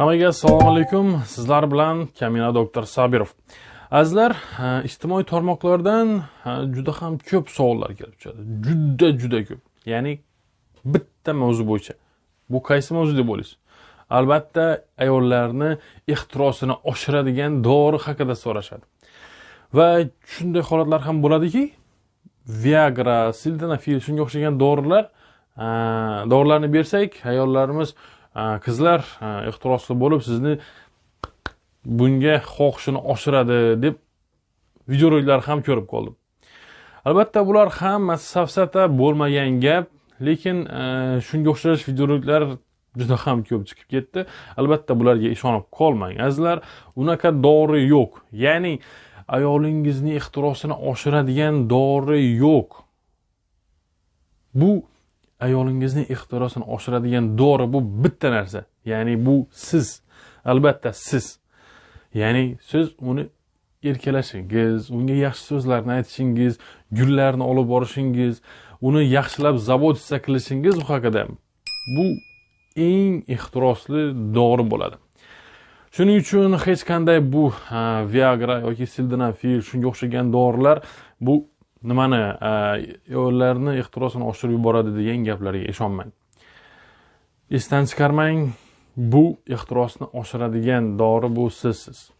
Hammaga assalomu alaykum. Sizlar bilan Kamina doktor Sabirov. Azizlar, e, ijtimoiy tarmoqlardan e, juda ham ko'p savollar kelib tushadi. Juda juda ko'p. Ya'ni bitta mavzu bo'yicha. Bu qaysi mavzu deb o'ylaysiz? Albatta, ayollarni ehtirosini oshiradigan dori haqida so'rashadi. Va shunday holatlar ham bo'ladiki, Viagra, Sildenafil shunga o'xshagan dorilar, e, dorilarni bersak, ayollarimiz qizlar ehtirosli bo'lib sizni bunga xohishini oshiradi deb videoroliklar ham ko'rib qoldim. Albatta bular hammasi safsata bo'lmagan gap lekin e, shunga o'xshash videoroliklar juda ham ko'p chiqib ketdi. Albatta bularga ishonib qolmang azizlar unaqa dori yo'q. Ya'ni ayolingizni ehtirosini oshiradigan dori yo'q. Bu ayolingizni ehtirosini oshiradigan dori bu bitta narsa. Ya'ni bu siz. Albatta siz. Ya'ni siz uni erkalashingiz unga yaxshi so'zlarni aytishingiz gullarni olib borishingiz uni yaxshilab zabotiza qilishingiz u haqida bu eng ehtirosli dori bo'ladi. Shuning uchun hech qanday bu viagra yoki sildenafil shunga o'xshagan dorilar bu nimani ayollarni ehtirosini oshirib yuboradi degan gaplarga ishonmang. Esdan chiqarmang bu ehtirosni oshiradigan dori bu sizsiz.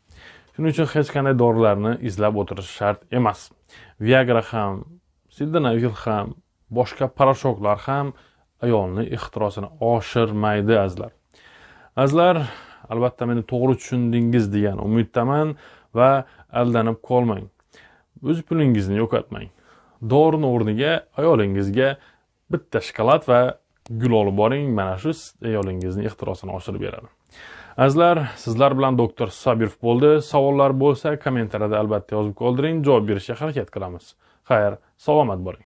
Shuning uchun hech qanday dorilarni izlab o'tirish shart emas. Viagra ham sildenafil ham boshqa poroshoklar ham ayolni ehtirosini oshirmaydi azizlar. Azizlar albatta meni to'g'ri tushundingiz degan umiddaman va aldanib qolmang. O'z pulingizni yo'qotmang. Dorini o'rniga ayolingizga bitta shokolad va gul olib boring. Mana shu ayolingizni ehtirosini oshirib beradi. Azizlar sizlar bilan doktor sabirov bo'ldi. Savollar bo'lsa kommentariyada albatta yozib qoldiring. Javob berishga harakat qilamiz. Xayr salomat bo'ling